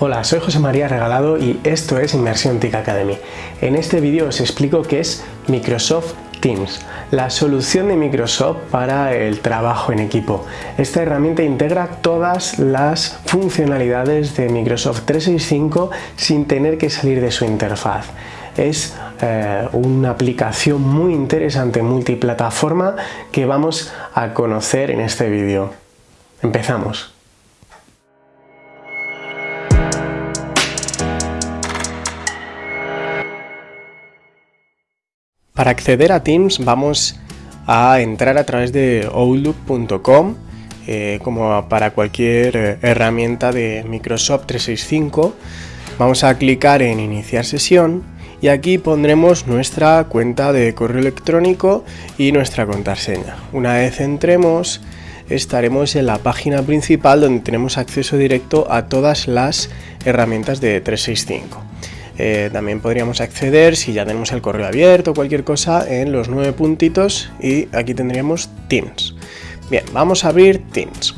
Hola, soy José María Regalado y esto es Inmersión TIC Academy. En este vídeo os explico qué es Microsoft Teams, la solución de Microsoft para el trabajo en equipo. Esta herramienta integra todas las funcionalidades de Microsoft 365 sin tener que salir de su interfaz. Es eh, una aplicación muy interesante multiplataforma que vamos a conocer en este vídeo. Empezamos. Para acceder a Teams vamos a entrar a través de outlook.com eh, como para cualquier eh, herramienta de Microsoft 365 vamos a clicar en iniciar sesión y aquí pondremos nuestra cuenta de correo electrónico y nuestra contraseña. Una vez entremos estaremos en la página principal donde tenemos acceso directo a todas las herramientas de 365 eh, también podríamos acceder, si ya tenemos el correo abierto o cualquier cosa, en los nueve puntitos y aquí tendríamos Teams. Bien, vamos a abrir Teams.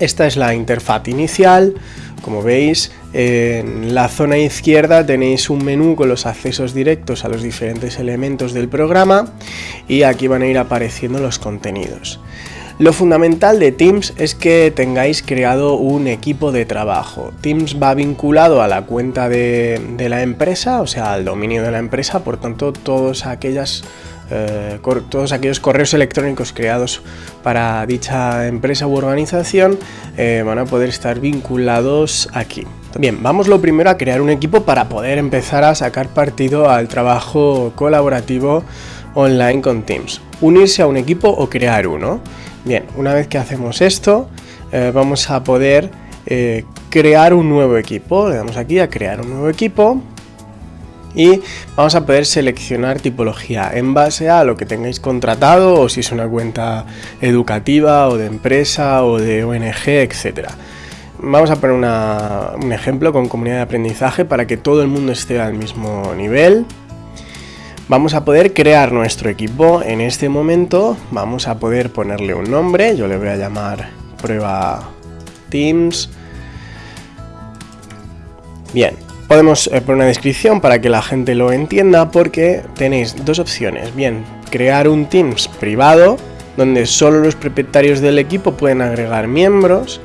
Esta es la interfaz inicial. Como veis, en la zona izquierda tenéis un menú con los accesos directos a los diferentes elementos del programa y aquí van a ir apareciendo los contenidos. Lo fundamental de Teams es que tengáis creado un equipo de trabajo. Teams va vinculado a la cuenta de, la empresa, o sea, al dominio de la empresa, por tanto, todos, eh, todos aquellos correos electrónicos creados para dicha empresa u organización eh, van a poder estar vinculados aquí. Bien, vamos lo primero a crear un equipo para poder empezar a sacar partido al trabajo colaborativo online con Teams. Unirse a un equipo o crear uno. Bien, una vez que hacemos esto, eh, vamos a poder eh, crear un nuevo equipo. Le damos aquí a crear un nuevo equipo y vamos a poder seleccionar tipología en base a lo que tengáis contratado o si es una cuenta educativa o de empresa o de ONG, etc. Vamos a poner un ejemplo con comunidad de aprendizaje para que todo el mundo esté al mismo nivel vamos a poder crear nuestro equipo. En este momento vamos a poder ponerle un nombre, yo le voy a llamar prueba Teams. Bien, podemos eh, poner una descripción para que la gente lo entienda porque tenéis dos opciones. Bien, crear un Teams privado donde solo los propietarios del equipo pueden agregar miembros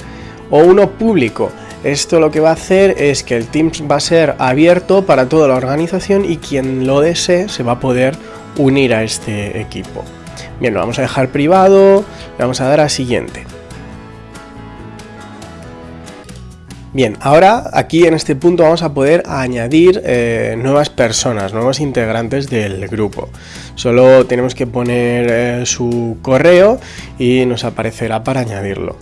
o uno público esto lo que va a hacer es que el Teams va a ser abierto para toda la organización y quien lo desee se va a poder unir a este equipo. Bien, lo vamos a dejar privado, le vamos a dar a siguiente. Bien, ahora aquí en este punto vamos a poder añadir eh, nuevas personas, nuevos integrantes del grupo. Solo tenemos que poner eh, su correo y nos aparecerá para añadirlo.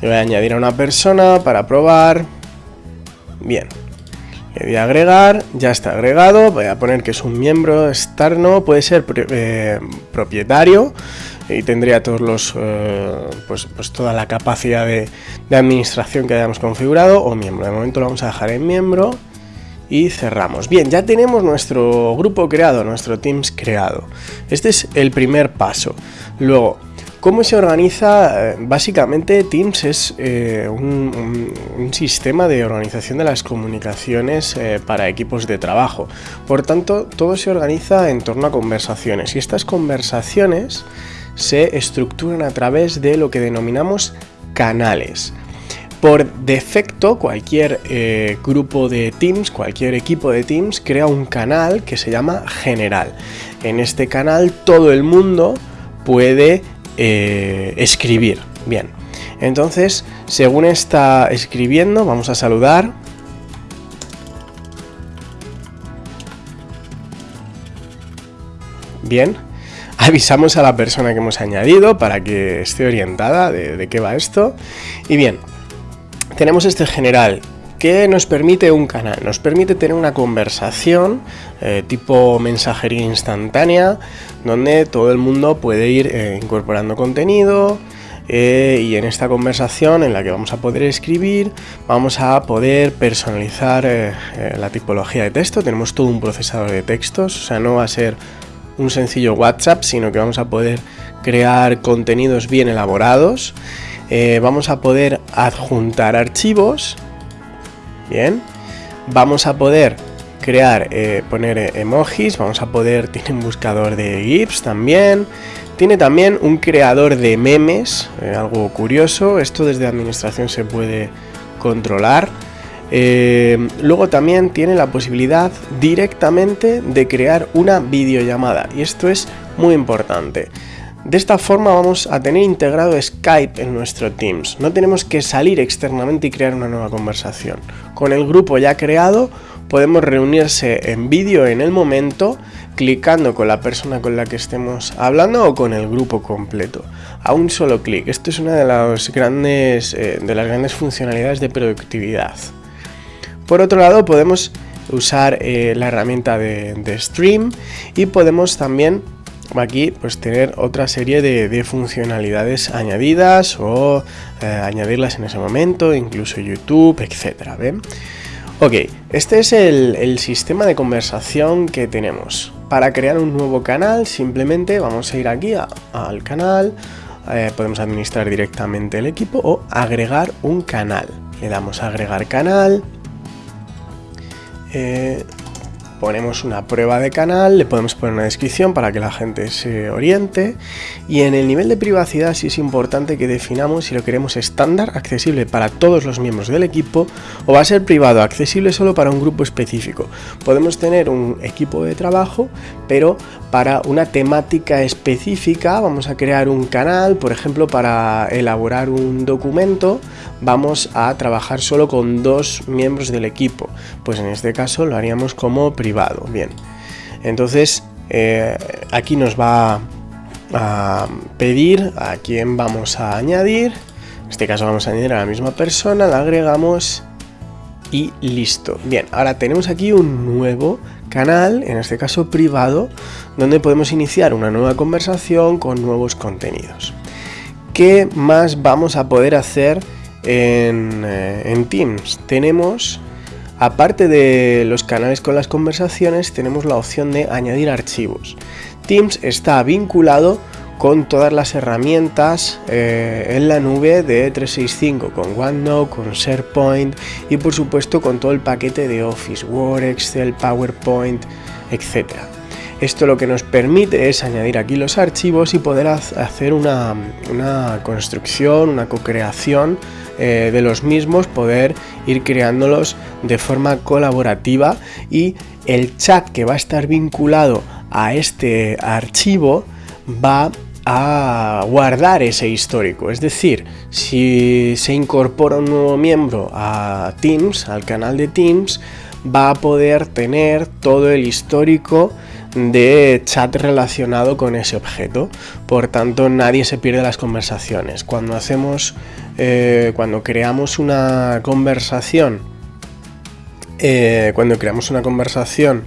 Le voy a añadir a una persona para probar. Bien. Le voy a agregar, ya está agregado. Voy a poner que es un miembro externo, puede ser eh, propietario y tendría todos los, eh, pues, pues, toda la capacidad de, de, administración que hayamos configurado o miembro. De momento lo vamos a dejar en miembro y cerramos. Bien, ya tenemos nuestro grupo creado, nuestro Teams creado. Este es el primer paso. Luego, ¿Cómo se organiza? Eh, básicamente Teams es eh, un, sistema de organización de las comunicaciones eh, para equipos de trabajo. Por tanto, todo se organiza en torno a conversaciones y estas conversaciones se estructuran a través de lo que denominamos canales. Por defecto, cualquier grupo de Teams, cualquier equipo de Teams crea un canal que se llama general. En este canal todo el mundo puede eh, escribir. Bien, entonces, según está escribiendo, vamos a saludar. Bien, avisamos a la persona que hemos añadido para que esté orientada de qué va esto. Y bien, tenemos este general ¿Qué nos permite un canal? Nos permite tener una conversación eh, tipo mensajería instantánea, donde todo el mundo puede ir eh, incorporando contenido, eh, y en esta conversación en la que vamos a poder escribir vamos a poder personalizar la tipología de texto tenemos todo un procesador de textos o sea no va a ser un sencillo WhatsApp sino que vamos a poder crear contenidos bien elaborados vamos a poder adjuntar archivos Bien, vamos a poder crear, eh, poner emojis, vamos a poder, tiene un buscador de GIFs también, tiene también un creador de memes, eh, algo curioso, esto desde administración se puede controlar. Eh, luego también tiene la posibilidad directamente de crear una videollamada y esto es muy importante. De esta forma vamos a tener integrado Skype en nuestro Teams. No tenemos que salir externamente y crear una nueva conversación. Con el grupo ya creado podemos reunirse en vídeo en el momento clicando con la persona con la que estemos hablando o con el grupo completo a un solo clic. Esto es una de las grandes, eh, de las grandes funcionalidades de productividad. Por otro lado podemos usar eh, la herramienta de, Stream y podemos también aquí pues tener otra serie de, funcionalidades añadidas o eh, añadirlas en ese momento, incluso YouTube, etcétera. Ok, este es el, sistema de conversación que tenemos. Para crear un nuevo canal simplemente vamos a ir aquí al canal, eh, podemos administrar directamente el equipo o agregar un canal. Le damos a agregar canal, eh, ponemos una prueba de canal, le podemos poner una descripción para que la gente se oriente. Y en el nivel de privacidad sí es importante que definamos si lo queremos estándar, accesible para todos los miembros del equipo o va a ser privado, accesible solo para un grupo específico. Podemos tener un equipo de trabajo, pero para una temática específica vamos a crear un canal, por ejemplo para elaborar un documento vamos a trabajar solo con dos miembros del equipo, pues en este caso lo haríamos como privado Bien, entonces eh, aquí nos va a pedir a quién vamos a añadir. En este caso vamos a añadir a la misma persona, la agregamos y listo. Bien, ahora tenemos aquí un nuevo canal, en este caso privado, donde podemos iniciar una nueva conversación con nuevos contenidos. ¿Qué más vamos a poder hacer en, eh, en Teams? Tenemos Aparte de los canales con las conversaciones, tenemos la opción de añadir archivos. Teams está vinculado con todas las herramientas eh, en la nube de 365, con OneNote, con SharePoint y por supuesto con todo el paquete de Office, Word, Excel, PowerPoint, etc. Esto lo que nos permite es añadir aquí los archivos y poder hacer una, construcción, una co-creación eh, de los mismos, poder ir creándolos de forma colaborativa y el chat que va a estar vinculado a este archivo va a guardar ese histórico. Es decir, si se incorpora un nuevo miembro a Teams, al canal de Teams, va a poder tener todo el histórico de chat relacionado con ese objeto. Por tanto, nadie se pierde las conversaciones. Cuando hacemos, eh, cuando creamos una conversación, eh, cuando creamos una conversación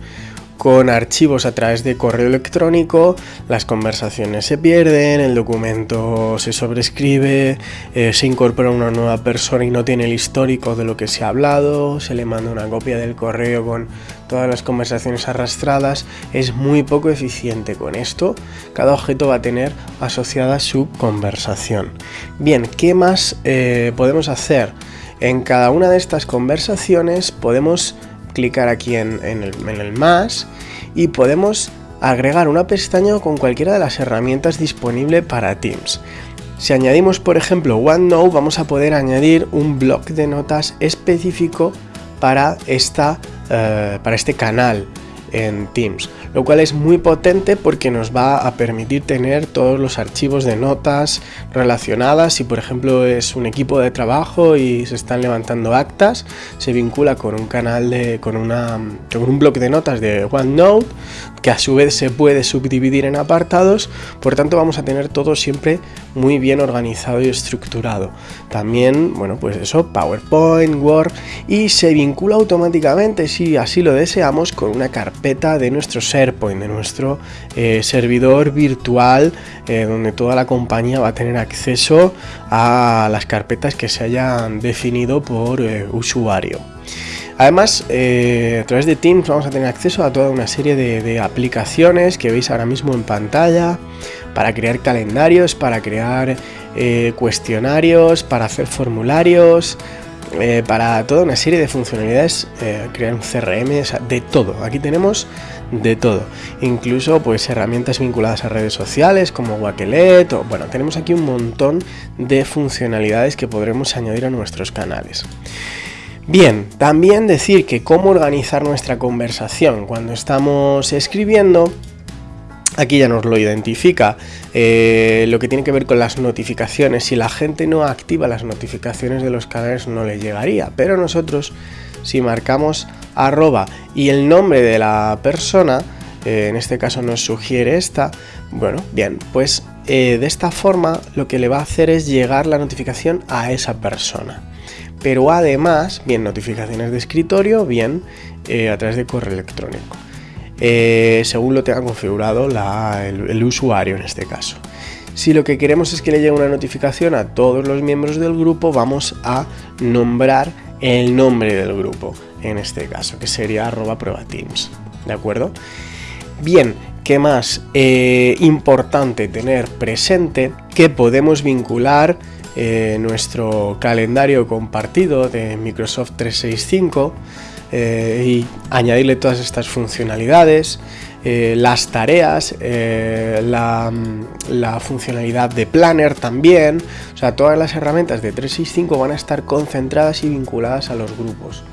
con archivos a través de correo electrónico, las conversaciones se pierden, el documento se sobrescribe, eh, se incorpora una nueva persona y no tiene el histórico de lo que se ha hablado, se le manda una copia del correo con todas las conversaciones arrastradas, es muy poco eficiente con esto. Cada objeto va a tener asociada su conversación. Bien, ¿qué más eh, podemos hacer? En cada una de estas conversaciones podemos clicar aquí en, el, más y podemos agregar una pestaña con cualquiera de las herramientas disponibles para Teams. Si añadimos por ejemplo OneNote vamos a poder añadir un bloc de notas específico para, esta, eh, para este canal en Teams, lo cual es muy potente porque nos va a permitir tener todos los archivos de notas relacionadas. Si por ejemplo es un equipo de trabajo y se están levantando actas, se vincula con un canal de, con, una, con un bloque de notas de OneNote que a su vez se puede subdividir en apartados, por tanto vamos a tener todo siempre muy bien organizado y estructurado. También, bueno, pues eso, PowerPoint, Word y se vincula automáticamente, si así lo deseamos, con una carpeta de nuestro SharePoint, de nuestro eh, servidor virtual, eh, donde toda la compañía va a tener acceso a las carpetas que se hayan definido por eh, usuario. Además, a través de Teams vamos a tener acceso a toda una serie de, aplicaciones que veis ahora mismo en pantalla para crear calendarios, para crear eh, cuestionarios, para hacer formularios, eh, para toda una serie de funcionalidades, eh, crear un CRM, de todo. Aquí tenemos de todo, incluso pues herramientas vinculadas a redes sociales como Wakelet, o bueno, tenemos aquí un montón de funcionalidades que podremos añadir a nuestros canales. Bien, también decir que cómo organizar nuestra conversación cuando estamos escribiendo, Aquí ya nos lo identifica eh, lo que tiene que ver con las notificaciones. Si la gente no activa las notificaciones de los canales no le llegaría. Pero nosotros, si marcamos arroba y el nombre de la persona, eh, en este caso nos sugiere esta, bueno, bien, pues eh, de esta forma lo que le va a hacer es llegar la notificación a esa persona. Pero además, bien notificaciones de escritorio, bien a través de correo electrónico. Eh, según lo tenga configurado el, usuario en este caso. Si lo que queremos es que le llegue una notificación a todos los miembros del grupo, vamos a nombrar el nombre del grupo, en este caso, que sería arroba prueba teams. ¿De acuerdo? Bien, ¿qué más? Eh, importante tener presente que podemos vincular eh, nuestro calendario compartido de Microsoft 365 eh, y añadirle todas estas funcionalidades, eh, las tareas, eh, la, la, funcionalidad de Planner también, o sea, todas las herramientas de 365 van a estar concentradas y vinculadas a los grupos,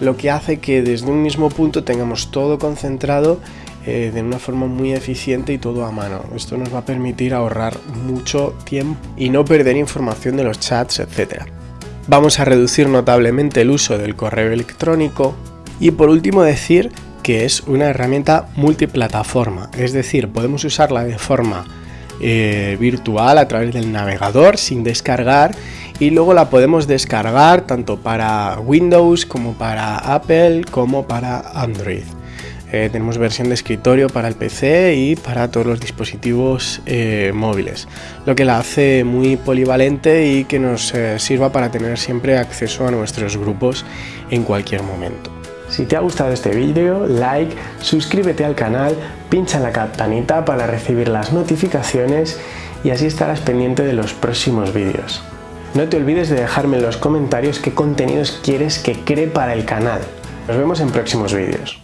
lo que hace que desde un mismo punto tengamos todo concentrado de una forma muy eficiente y todo a mano. Esto nos va a permitir ahorrar mucho tiempo y no perder información de los chats, etc. Vamos a reducir notablemente el uso del correo electrónico, y por último decir que es una herramienta multiplataforma, es decir, podemos usarla de forma eh, virtual a través del navegador sin descargar y luego la podemos descargar tanto para Windows como para Apple como para Android. Eh, tenemos versión de escritorio para el PC y para todos los dispositivos eh, móviles, lo que la hace muy polivalente y que nos sirva para tener siempre acceso a nuestros grupos en cualquier momento. Si te ha gustado este vídeo, like, suscríbete al canal, pincha en la campanita para recibir las notificaciones y así estarás pendiente de los próximos vídeos. No te olvides de dejarme en los comentarios qué contenidos quieres que cree para el canal. Nos vemos en próximos vídeos.